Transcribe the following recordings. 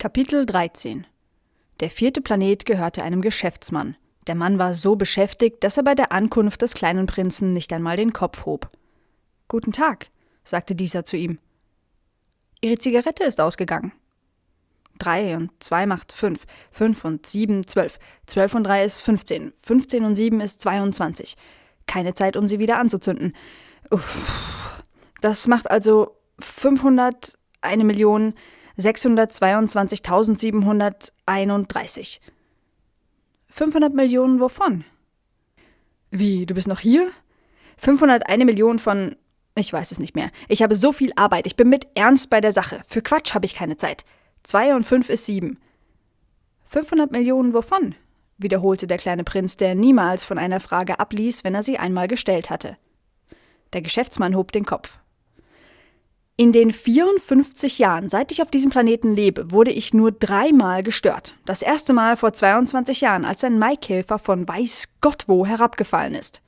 Kapitel 13 Der vierte Planet gehörte einem Geschäftsmann. Der Mann war so beschäftigt, dass er bei der Ankunft des kleinen Prinzen nicht einmal den Kopf hob. Guten Tag, sagte dieser zu ihm. Ihre Zigarette ist ausgegangen. Drei und zwei macht fünf. Fünf und sieben zwölf. Zwölf und drei ist fünfzehn. Fünfzehn und sieben ist zweiundzwanzig. Keine Zeit, um sie wieder anzuzünden. Uff. Das macht also fünfhundert, eine Million, 622.731. 500 Millionen wovon? Wie, du bist noch hier? 501 Millionen von. Ich weiß es nicht mehr. Ich habe so viel Arbeit. Ich bin mit ernst bei der Sache. Für Quatsch habe ich keine Zeit. 2 und 5 ist 7. 500 Millionen wovon? wiederholte der kleine Prinz, der niemals von einer Frage abließ, wenn er sie einmal gestellt hatte. Der Geschäftsmann hob den Kopf. In den 54 Jahren, seit ich auf diesem Planeten lebe, wurde ich nur dreimal gestört. Das erste Mal vor 22 Jahren, als ein Maikäfer von weiß Gott wo herabgefallen ist.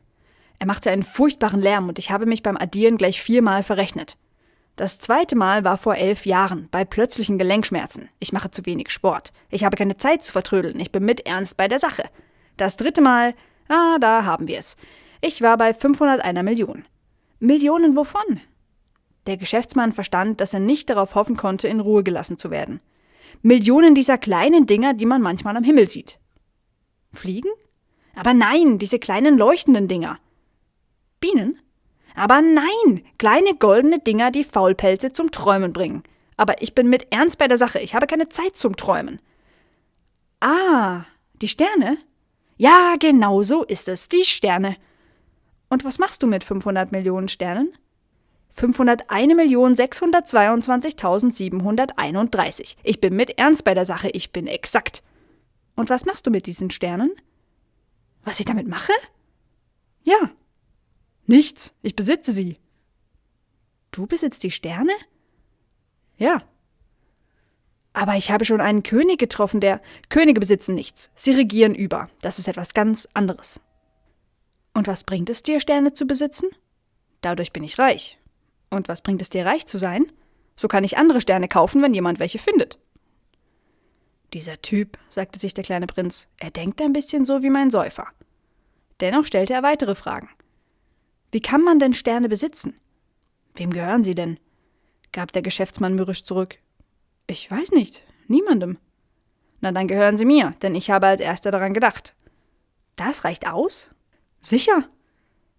Er machte einen furchtbaren Lärm und ich habe mich beim Addieren gleich viermal verrechnet. Das zweite Mal war vor elf Jahren, bei plötzlichen Gelenkschmerzen. Ich mache zu wenig Sport. Ich habe keine Zeit zu vertrödeln. Ich bin mit ernst bei der Sache. Das dritte Mal, ah, da haben wir es. Ich war bei 501 Million. Millionen wovon? Der Geschäftsmann verstand, dass er nicht darauf hoffen konnte, in Ruhe gelassen zu werden. Millionen dieser kleinen Dinger, die man manchmal am Himmel sieht. Fliegen? Aber nein, diese kleinen leuchtenden Dinger. Bienen? Aber nein, kleine goldene Dinger, die Faulpelze zum Träumen bringen. Aber ich bin mit Ernst bei der Sache, ich habe keine Zeit zum Träumen. Ah, die Sterne? Ja, genau so ist es, die Sterne. Und was machst du mit 500 Millionen Sternen? 501.622.731. Ich bin mit Ernst bei der Sache, ich bin exakt. Und was machst du mit diesen Sternen? Was ich damit mache? Ja. Nichts, ich besitze sie. Du besitzt die Sterne? Ja. Aber ich habe schon einen König getroffen, der. Könige besitzen nichts. Sie regieren über. Das ist etwas ganz anderes. Und was bringt es dir, Sterne zu besitzen? Dadurch bin ich reich. Und was bringt es dir, reich zu sein? So kann ich andere Sterne kaufen, wenn jemand welche findet. Dieser Typ, sagte sich der kleine Prinz, er denkt ein bisschen so wie mein Säufer. Dennoch stellte er weitere Fragen. Wie kann man denn Sterne besitzen? Wem gehören sie denn? gab der Geschäftsmann mürrisch zurück. Ich weiß nicht, niemandem. Na, dann gehören sie mir, denn ich habe als erster daran gedacht. Das reicht aus? Sicher,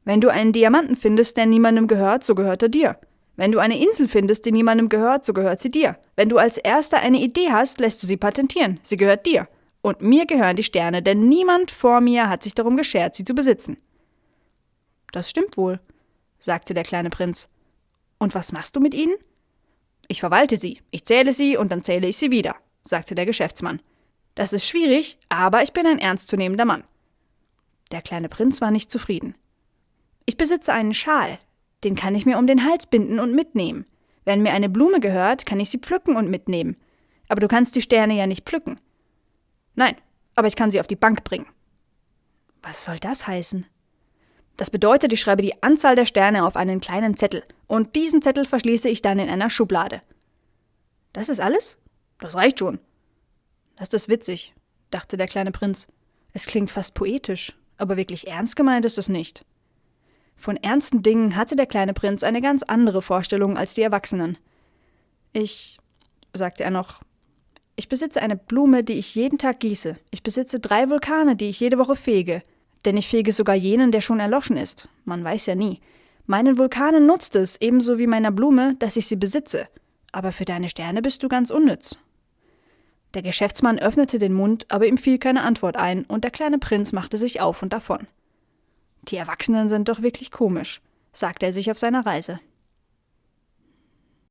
wenn du einen Diamanten findest, der niemandem gehört, so gehört er dir. Wenn du eine Insel findest, die niemandem gehört, so gehört sie dir. Wenn du als erster eine Idee hast, lässt du sie patentieren. Sie gehört dir. Und mir gehören die Sterne, denn niemand vor mir hat sich darum geschert, sie zu besitzen. Das stimmt wohl, sagte der kleine Prinz. Und was machst du mit ihnen? Ich verwalte sie, ich zähle sie und dann zähle ich sie wieder, sagte der Geschäftsmann. Das ist schwierig, aber ich bin ein ernstzunehmender Mann. Der kleine Prinz war nicht zufrieden. Ich besitze einen Schal, den kann ich mir um den Hals binden und mitnehmen. Wenn mir eine Blume gehört, kann ich sie pflücken und mitnehmen. Aber du kannst die Sterne ja nicht pflücken. Nein, aber ich kann sie auf die Bank bringen. Was soll das heißen? Das bedeutet, ich schreibe die Anzahl der Sterne auf einen kleinen Zettel und diesen Zettel verschließe ich dann in einer Schublade. Das ist alles? Das reicht schon. Das ist witzig, dachte der kleine Prinz. Es klingt fast poetisch, aber wirklich ernst gemeint ist es nicht. Von ernsten Dingen hatte der kleine Prinz eine ganz andere Vorstellung als die Erwachsenen. Ich, sagte er noch, ich besitze eine Blume, die ich jeden Tag gieße. Ich besitze drei Vulkane, die ich jede Woche fege. Denn ich fege sogar jenen, der schon erloschen ist. Man weiß ja nie. Meinen Vulkanen nutzt es, ebenso wie meiner Blume, dass ich sie besitze. Aber für deine Sterne bist du ganz unnütz. Der Geschäftsmann öffnete den Mund, aber ihm fiel keine Antwort ein, und der kleine Prinz machte sich auf und davon. Die Erwachsenen sind doch wirklich komisch, sagte er sich auf seiner Reise.